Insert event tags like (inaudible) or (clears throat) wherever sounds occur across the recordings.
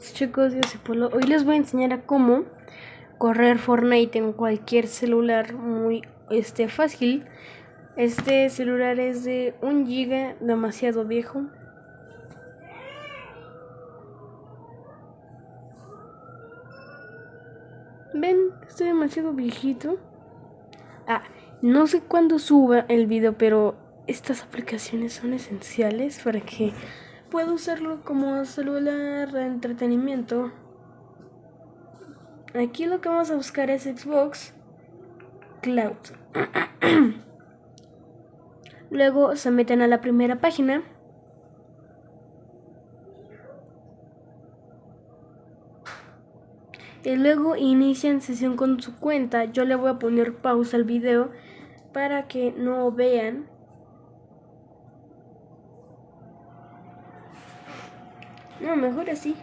Chicos, yo soy Polo. Hoy les voy a enseñar a cómo correr Fortnite en cualquier celular muy este, fácil. Este celular es de un giga, demasiado viejo. Ven, estoy demasiado viejito. Ah, no sé cuándo suba el video, pero estas aplicaciones son esenciales para que puedo usarlo como celular de entretenimiento. Aquí lo que vamos a buscar es Xbox Cloud. (clears throat) Luego se meten a la primera página. Y luego inician sesión con su cuenta. Yo le voy a poner pausa al video para que no vean No, mejor así.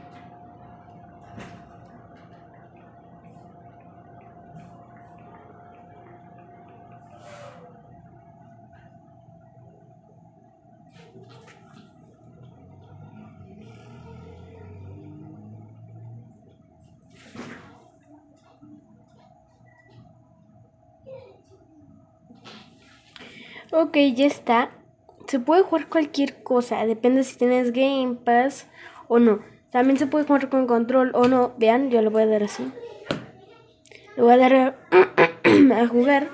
Ok, ya está. Se puede jugar cualquier cosa, depende si tienes Game Pass o no. También se puede jugar con control o no. Vean, yo lo voy a dar así. Le voy a dar (clears throat) a, jugar.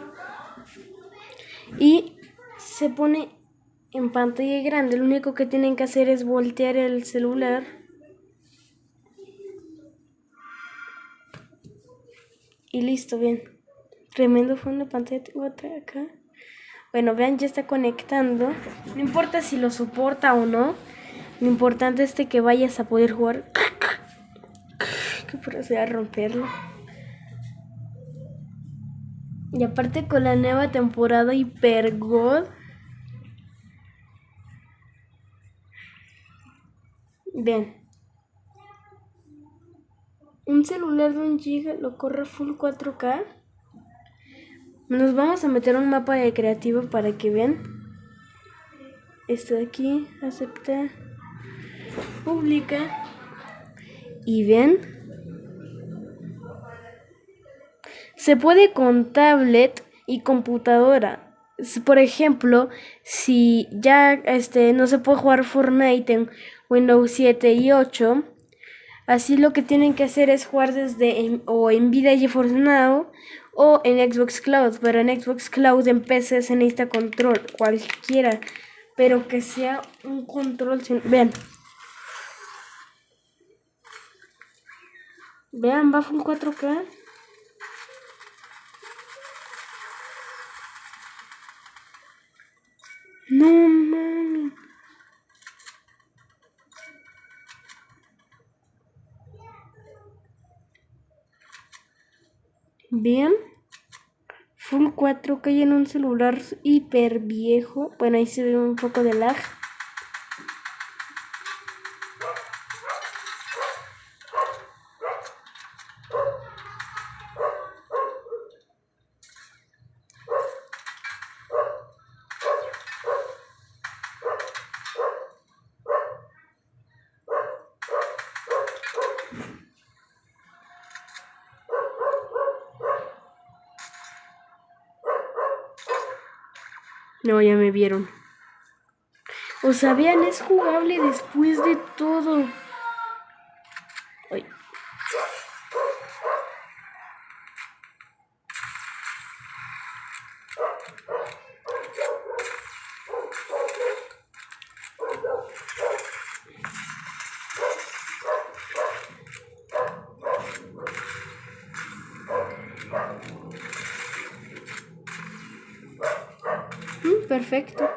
Y se pone en pantalla grande. Lo único que tienen que hacer es voltear el celular. Y listo, bien. Tremendo fondo de pantalla. Tengo otra acá. Bueno, vean, ya está conectando. No importa si lo soporta o no. Lo importante es que vayas a poder jugar. Que proceda a romperlo. Y aparte con la nueva temporada Hyper God. Bien. Un celular de un giga lo corre full 4K. Nos vamos a meter un mapa de creativo para que vean. Esto de aquí, aceptar pública y ven se puede con tablet y computadora. Por ejemplo si ya este no se puede jugar Fortnite en Windows 7 y 8 así lo que tienen que hacer es jugar desde o en Vida GeForce Now o en Xbox Cloud pero en Xbox Cloud en PC se necesita control cualquiera pero que sea un control sin... vean Vean, va full 4K. No mami. Bien. Full 4K en un celular hiper viejo. Bueno, ahí se ve un poco de lag. No, ya me vieron. O sabían, es jugable después de todo. Ay. Perfecto.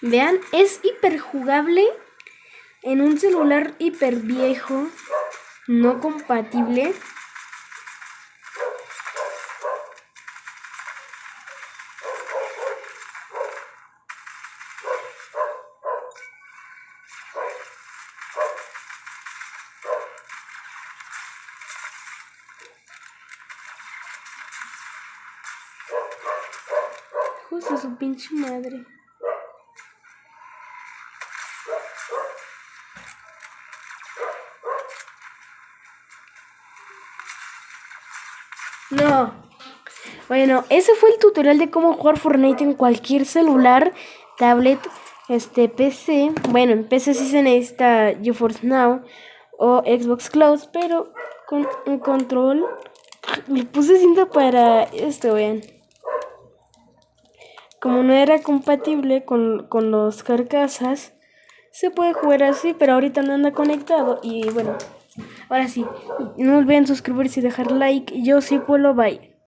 Vean, es hiper jugable en un celular hiper viejo, no compatible. Justo su pinche madre. No. Bueno, ese fue el tutorial de cómo jugar Fortnite en cualquier celular, tablet, este PC. Bueno, en PC sí se necesita GeForce Now o Xbox Cloud, pero con un control le puse cinta para esto, vean. Como no era compatible con, con los carcasas, se puede jugar así, pero ahorita no anda conectado. Y bueno, ahora sí, no olviden suscribirse y dejar like. Yo sí puedo, bye.